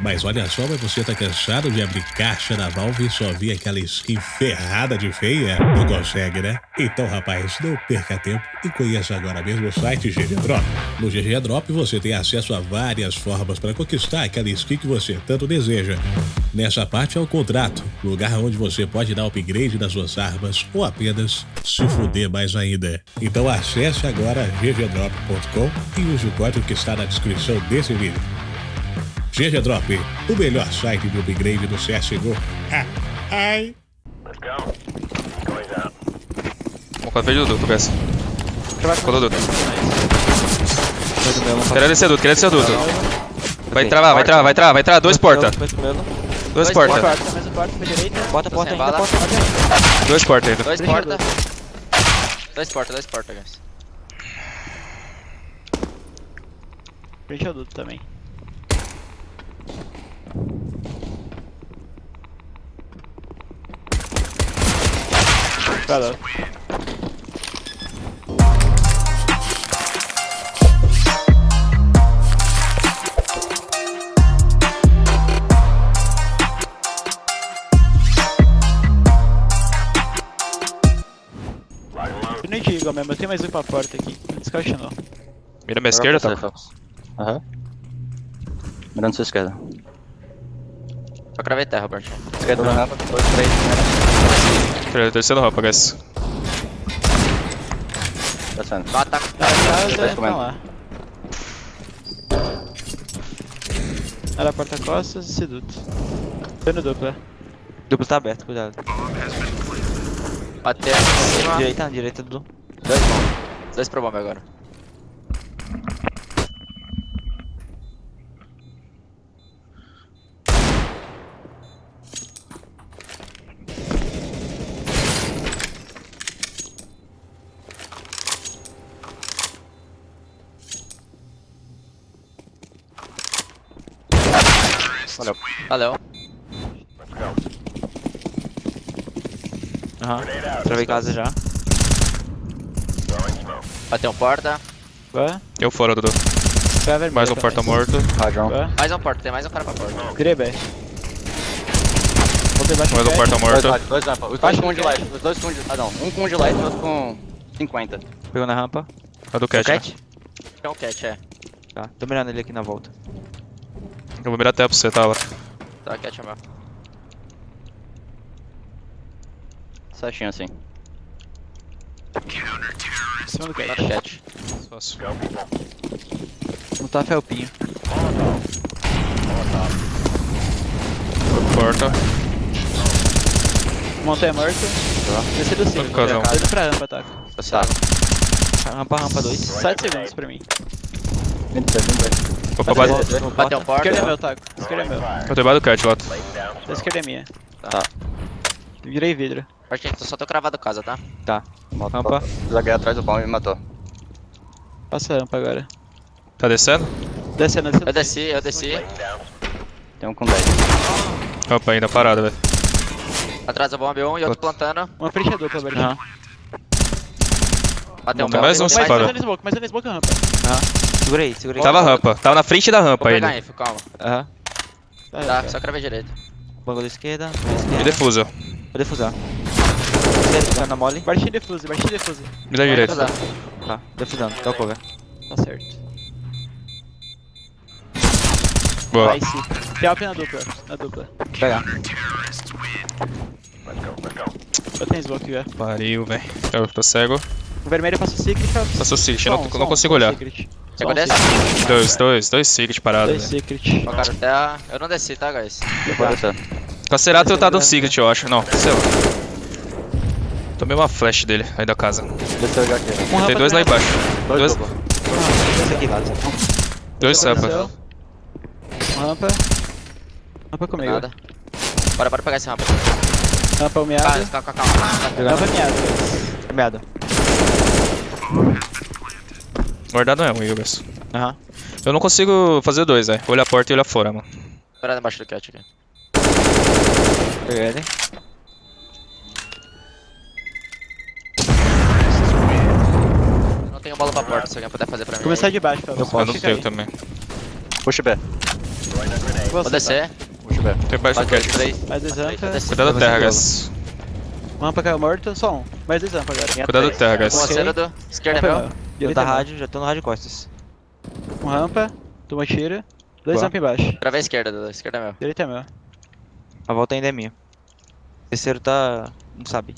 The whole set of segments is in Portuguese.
Mas olha só, mas você tá cansado de abrir caixa da Valve e só ver aquela skin ferrada de feia? Não consegue, né? Então, rapaz, não perca tempo e conheça agora mesmo o site GG Drop. No GG Drop você tem acesso a várias formas para conquistar aquela skin que você tanto deseja. Nessa parte é o contrato, lugar onde você pode dar upgrade nas suas armas ou apenas se fuder mais ainda. Então acesse agora ggdrop.com e use o código que está na descrição desse vídeo. GG Drop, o melhor site de upgrade do CSGO. Ah, ai. Vamos com a frente do duto, peça. Colou duto. Queria descer duto, queria descer duto. Vai travar, vai travar, vai travar, vai travar. Dois porta. Dois porta. Porta, mais um porta pra direita. Bota porta ainda, porta. Dois porta ainda. Dois porta. Dois porta, dois porta, guys. Frente ao duto também. Caralho. Eu nem digo mesmo, eu tenho mais um pra porta aqui. Descaixa não. Mira minha esquerda, tá? Aham. Uhum. Mirando sua esquerda. Só cravei terra, Bart. Esquerda do mapa, 2, 3, 그래 일단 rampa, guys. Passando. guys. Tá os Tá, tá, tá, estão lá. Era porta-costas e seduto. Dano dupla. Dupla tá aberto, cuidado. Bateu. Direita, direita do. Dois bomb. Dois pro bomb agora. Valeu. Aham. Travei casa já. Bateu um porta. Boa. Eu fora, Dudu. Mais um também. porta morto. Boa. Mais um porta, tem mais um cara pra porta. Baixo Mais um porta Dois morto. dois rampa. Os dois com um de light. Os dois com um de... Ah não, um com um de light e outro com 50. Pegou na rampa. A do Cat. né? Cat? Tem um cat, é. Tá. Tô mirando ele aqui na volta. Eu vou mirar até pra você, tá? Laura? Tá, cat é meu. Certinho assim. Em cima do Tá no cat. Fácil. Não tá felpinho. Porta. Montanha morto. Desci do cimo. Tá casão. Indo pra rampa, tá. Tá. Rampa, rampa 2. 7 segundos pra mim. 26, 26. Vou pra base. Bateu um porta. Esquerda é meu, taco. Esquerda é meu. Eu tô debaixo do Cat lá. Da esquerda é minha. Tá. Virei vidro. Bartinho, só tô cravado casa, tá? Tá. Rampa. Zaguei atrás do pau e me matou. Passa a rampa agora. Tá descendo? Descendo, descendo. Eu desci, eu desci. Tem um com 10. Rampa ainda, parada, velho. Atrás do bomba um e outro plantando. Uma frente dupla, Bertinho. Aham. Bateu um Tem bomba. mais um Mais, mais um smoke, mais um smoke rampa. Segura aí, segura aí. Tava rampa. Tava na frente da Vou rampa pegar ele. info, calma. Aham. Tá, Tá, só cravei direito. Bagulho da esquerda. bagulho da Me esquerda. defusa. Vou defusar. Esquerda, tá na mole. Bartinho defuse, Bartinho defuse. Me dá direito. Tá. Tá, defusando. Tá o cover. Tá certo. Boa. Nice. Tem alp na dupla, na dupla. Vou pegar. Eu tenho smoke já. Pariu, velho. Eu tô cego. O vermelho passa o secret. Passou secret, não, não consigo olhar. secret. Só Chegou um secret. Dois, dois, dois secret parados, Dois secret. Ó, cara, até... Eu não desci, tá, guys? Descer. Cacerato tá no secret, eu acho. Não, lá. Tomei uma flash dele, aí da casa. Desceu o. Um Tem dois lá embaixo. Dois Dois, dois Rampa rampa. desceu. Um rampa. Rampa comigo. Nada. Bora, bora pegar esse rampa. Rampa Calma, humeada. calma, calma. calma. Rampa miada. Merda. Guardado não é um, Yugas. Aham. Eu não consigo fazer dois, velho. Olhar a porta e olhar fora, mano. Bora embaixo do cat aqui. Peguei ele. Não tenho bola pra porta, se alguém puder fazer pra mim. Começar de baixo, Fábio. Eu não tenho também. Puxa B. Vou descer. Puxa o B. Tem baixo do cat. três. Mais dois rampa. descer. Cuidado da Vai terra, guys. Rampa caiu morto, só um. Mais dois rampa agora. Cuidado da terra, guys. Esquerda é meu. Meu. Eu Direita da é rádio, já tô no rádio costas. Um rampa, toma tiro. Dois rampa embaixo. Travei a esquerda, Dudu. Esquerda é meu. Direita é meu. A volta ainda é minha. O terceiro tá. não sabe.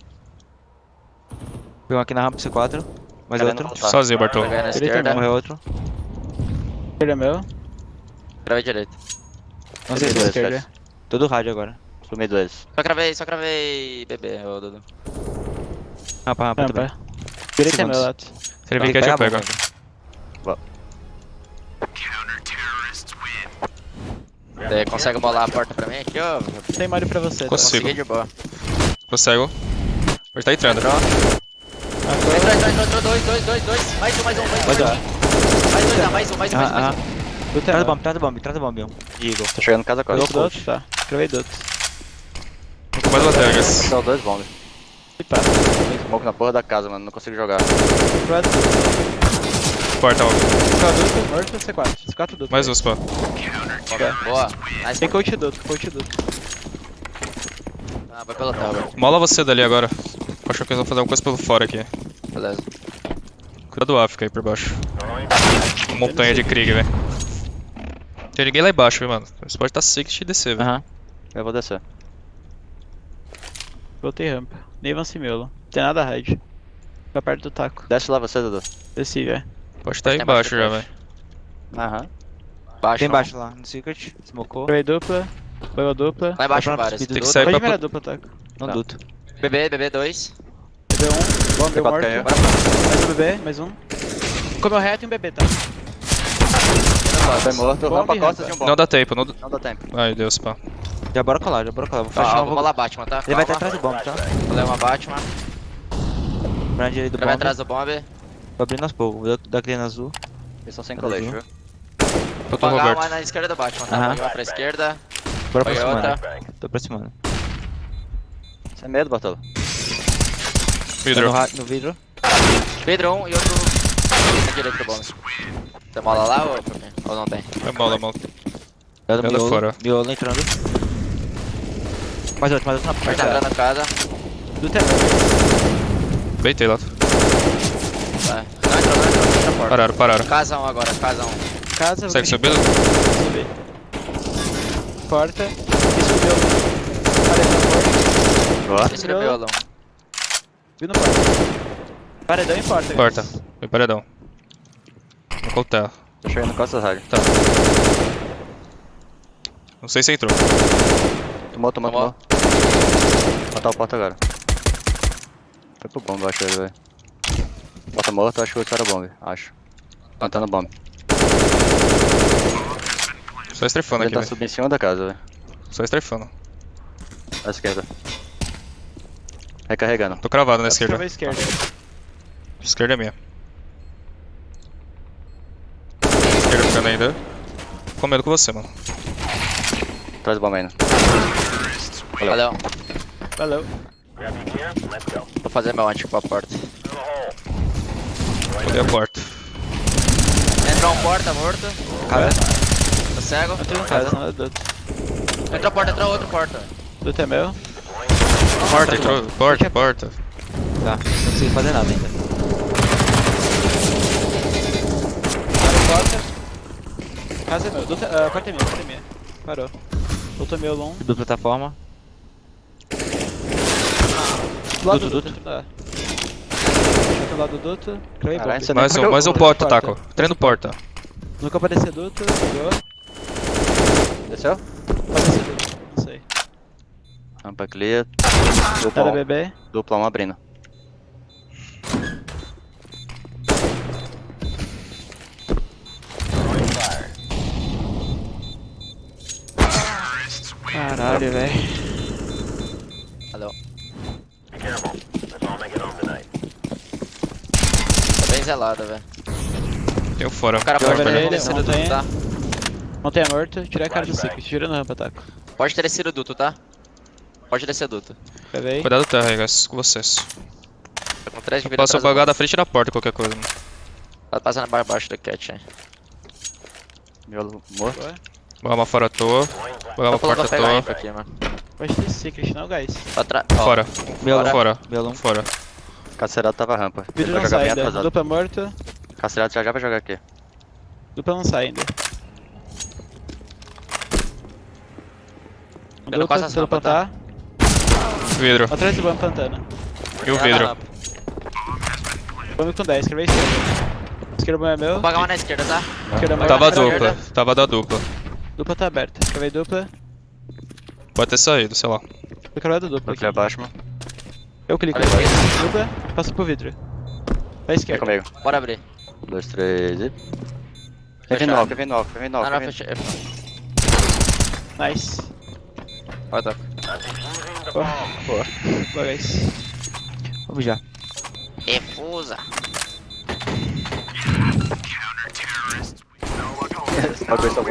Um aqui na rampa C4. Mais Querendo outro. Sozinho, Bartol. Direita é. Morreu outro. Esquerda é meu. Travei direita. Não sei se dois, esquerda. Todo rádio agora. Sumi dois. Só cravei, só cravei bebê, ô Dudu. Rampa, rampa. Rampa. Direita é meu. Lato. Se ele cat, Pega eu a pego. Você consegue bolar a porta pra mim aqui, ô? Tem Mario pra você. tá? Consigo. Consegui de boa. Consegue. Ele tá entrando. Entrou, entrou, entrou, entrou, dois, dois, dois, dois. Mais um, mais um, mais um. Mais dois, dá, mais um, mais um, mais um. Ah, mais ah. um. Traz o bomb, traz o bomb, traz o bomb. Digo. Tô chegando em casa Pegou quase. do outro? Tá. Cravei do outro. Mais guys. Só dois bombs. E pá. Smoke na porra da casa, mano. Não consigo jogar. Outro. Porta, ó. Produto, morto, C4. C4 duto. Mais um, spa. Boa. Nice. Tem coach duto, coach duto. Ah, vai pelo tower. Mola você dali agora. Acho que eles vão fazer alguma coisa pelo fora aqui. Beleza. Cuidado do África aí por baixo. Montanha de Krieg, velho. Tem ninguém lá embaixo, viu, mano. Você pode estar sick e descer, velho. Aham. Eu vou descer. Voltei rampa. Nem avancei miolo. Tem nada raid. Fica perto do taco. Desce lá você, Dudu. Desci, velho. Pode estar aí Tem embaixo já, velho. Aham. Baixo. Tem um. baixo lá, no secret. Smocou. Cravei dupla. Pegou dupla. Lá embaixo Tá speed Tem que sair Pode pra... mirar dupla, taco. Não Tá. duto. Bebê, bebê, dois. Bebê um. Bomb C4 morto. Mais um bebê, mais um. Comeu reto e um bebê, tá? Foi morto. Bomb Rampa costas e um bomb. Não dá tempo, não... Não dá tempo. Ai, Deus, pá. Já bora colar, já bora colar. Vou Ó, fechar um. vamos lá, Batman, tá? Ele vai estar Calma. atrás do bomb, tá? Vou levar uma Batman. Pra direita do bomb. atrás do bomb. Tô abrindo aos poucos. Vou dar grana azul. Eles são sem Tá colete, viu? Eu tô Vou pagar Roberto. uma na esquerda do Batman, tá? Aham. Paguei uma pra esquerda. Bora Paguei aproximando. outra. Tô aproximando. Sem medo, Bartolo. Tá Vidro. no, ra- no vidro. Pedro um e outro na direita do bomb. Tem mola lá ou, ou não tem? É mola, mola. É miolo. fora. Miolo entrando. Mais outro, mais outro na Tá porta. entrando na casa. Do tema. Beitei lá. Tá. Não entrou, não entrou. Fecha a porta. Pararam, pararam. Casa um agora, casa um. Casa. Consegue subir? Subir. Porta. E subiu. Paredão porta. Boa. Esse é o violão. Viu no porta. Paredão e porta. Porta. Foi paredão. Vou voltar. Tô chegando costas rádio. Tá. Não sei se entrou. Tomou, tomou, Tomou. Matar o porta agora. Foi pro bomb, eu acho ele, velho. Porta morta, acho que o outro era bomb, acho. Plantando bomb. Só estrefando Ele aqui, tá velho. subindo em cima da casa, velho. Só estrefando. À esquerda. Recarregando. Tô cravado na Esquerda. esquerda. esquerda. Esquerda é minha. Esquerda ficando ainda. Com medo com você, mano. Traz o bomb ainda. Valeu. Valeu. Vou fazer meu antigo pra porta. Fodei a porta. Entrou um porta morto. Cara, Tá cego. Entrou em casa, não é duto. Entrou porta, entrou outro porta. Duto é meu. Porta, entrou. Porta, porta. tá. Não consigo fazer nada ainda. Porta. Casa é meu. Duto, ah, porta é minha, porta é minha. Parou. Duto é meu, long. Dupla plataforma. Do lado do Duto. Tá. Do lado do duto. Mais um, mais um porta, taco. Treino porta. Nunca apareceu duto. Pegou. Desceu? Apareceu duto. Não sei. Rampa clear. Era Dupla um. bebê. Dupla um abrindo. Caralho, velho. Valeu. Tá bem zelado, velho. Tem o fora. O cara pode ter descido tem. tá? Montanha morto. Tirei a cara do Secret. Tirando rampa, taco. Pode ter descido duto, tá? Pode descer duto. Cravei. Cuidado terra aí, guys. Com vocês. Tô com 3 de vida Passa atrás do apagado à frente da porta, qualquer coisa. mano. bomb. Tá passando abaixo do cat, hein. Miolo morto. Uma fora à toa. Vou uma porta à toa. aqui, mano. Pode ter secret, não, guys. Pra trás. Fora. Melão. Fora. Melão. Fora. Cacerado tava rampa. Vai não jogar sai bem ainda. atrasado. Dupla morto. Cacerado já já vai jogar aqui. Dupla não sai ainda. Passo as pelo rampas, tá? plantar. Vidro. Atrás do bomb plantando. E o vidro. Bomb com 10, escreveu esquerda. Esquerda é meu. Vou pagar uma na esquerda, tá? Esquerda Tava é a meu. dupla. Tava da dupla. Dupla tá aberta. Escrevei dupla. Pode ter saído, sei lá. Eu quero dupla Vou aqui. abaixo, mano. Eu clico. Olha a esquerda. Dupla, passa pro vidro. Pra Vem esquerda. comigo. Bora abrir. Um, dois, três e. Vem Fechado. vindo alto, vem vindo alto, vem vindo Não, alto. não, vem vindo- fechei. Nice. Vai, tá. Boa. Boa. Boa, guys. Vamos já. Refusa. Muito.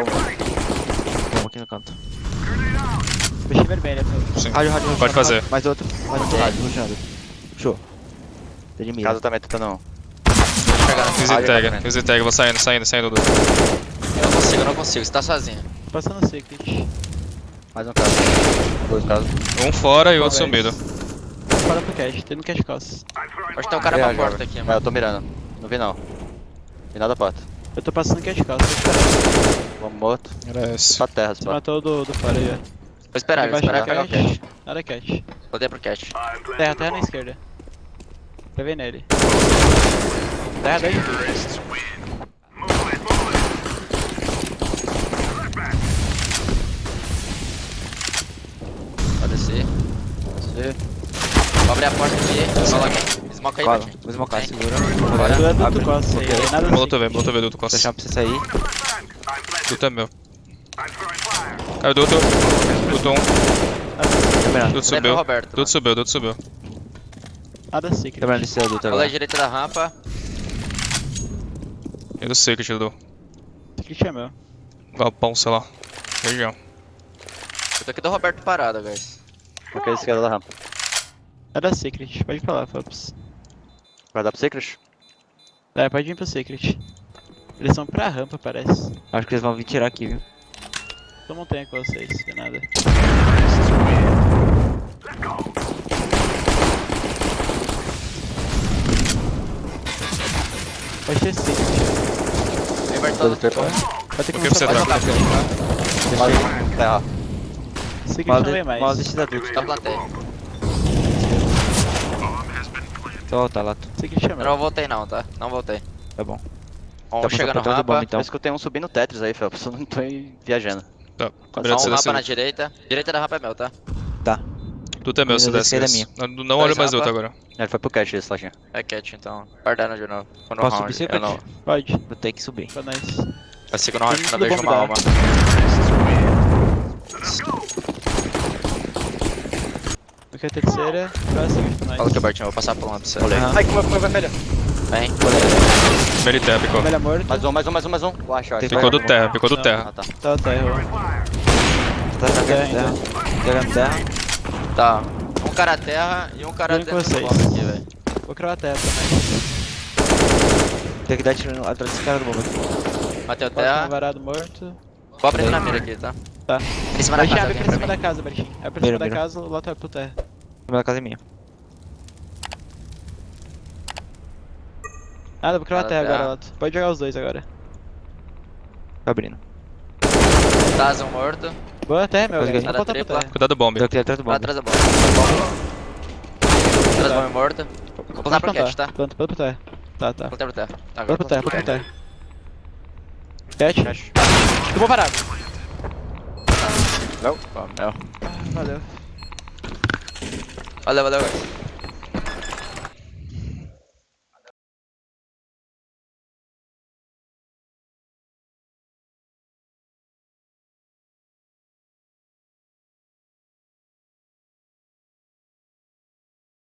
Vamos aqui no canto. Deixei vermelha. pô. Sim. Rádio, rádio, Pode rádio, fazer. rádio. Mais outro. Mais outro rádio, rushando. Show. Tô de mira. Casa também tá tentando. Easy tag. Easy tag. Vou saindo, saindo, saindo. do- Eu não consigo, eu não consigo. Você tá sozinho. Passando o secret. Mais um caso. Dois casos. Um fora e outro Boa, sumido. Fora pro cash. Tem no cash cost. Acho que tem um cara pra porta aqui, É, mano. eu tô mirando. Não vi não. Vi nada porta. Eu tô passando cash esperando. Vamos morto. Era esse. Pra terra, Você matou o do, do fora aí, ó. Vou esperar, vou esperar do pegar o cash. cash. Nada cash. Voltei pro cash. Terra, terra na esquerda. Ver nele. Terra dois. Pode descer. Descer. Vou abrir a porta aqui. Cola aqui. Smoke aí, Cola. Vou smocar, segura. Tu Agora. é do Abre. do costa Molotov, V, molotov, V, duto costa. Pra você sair. Duto é meu. Caiu duto. Duto um. Tô mirando. Duto subiu. o. Duto subiu, duto subiu. Nada secret. Tô mirando esse adulto Cola à agora. direita da rampa. E do secret, Dudu. Secret é meu. Galpão, sei lá. Região. Eu tô aqui do Roberto parado, guys. Porque a esquerda da rampa. Nada secret. Pode ir pra lá, Fops. Vai dar pro Secret? É, pode vir pro secret. Eles são pra rampa, parece. Acho que eles vão vir tirar aqui, viu? Tô montanha com vocês, que nada. Secret. Vem, Bertão. Dois, três, quatro. Vai ter que começar tá? a jogar. Mais um. Terra. Secret Mal não vem mais. mal. Tá plateia. Tô, tá lá. tô. Secret é Eu meu. não voltei não, tá? Não voltei. Tá bom. Um Tá chega no passando por trás do bomb, rampa. então. Eu escutei um subindo Tetris aí, Felps. Eu não tô viajando. Tá. Só um rampa desce. na direita. Direita da rampa é meu, tá? Tá. Duto é meu, se a desce. é esse. Não, não olho mais rampa. agora. Ele foi pro cash esse, Lojinha. É cat, então. Guardando de novo. Quando Posso round, subir eu não... Pode. Vou ter que subir. Pra nós. Vai seguir no round não bom, uma alma. A terceira. Qual é a secret pra Fala que eu vou passar por lá pra você. Ai, como foi vermelha? Vem. Verité, picou. Velha morto. Mais um, mais um, mais um, mais um. Eu acho, eu acho. Ficou do terra, ficou do terra. Ah, tá. Tá, tá, errou. Tá Terra pegando ainda. terra. Pegando terra. Tá. Um cara terra e um cara bomb aqui, velho. Vou criar a terra nós. Tem que dar tiro atrás desse cara do bomba aqui. Matei o um terra. varado morto. Vou abrir na mira aqui, tá? Tá. Em cima da casa, abre pra cima da casa, Bertinho. Abre pra Mira, cima da mira. casa, o lateral pro terra. A minha casa é minha. Nada, vou criar a Nada, terra agora, Lato. Pode jogar os dois agora. Tá abrindo. Taz, um morto. Boa terra, meu, terra. Cuidado do bomb. Deu aqui atrás do Pra bomba. trás da bomba. Atrás da bomba morto. Vou plantar pro cat, tá? Planta, planta pro terra. Tá, tá. Plantei pro terra. Tá, Planta pro terra, planta pro terra. Cat. Eu vou parado. Não, meu. Valeu. Valeu, valeu, guys.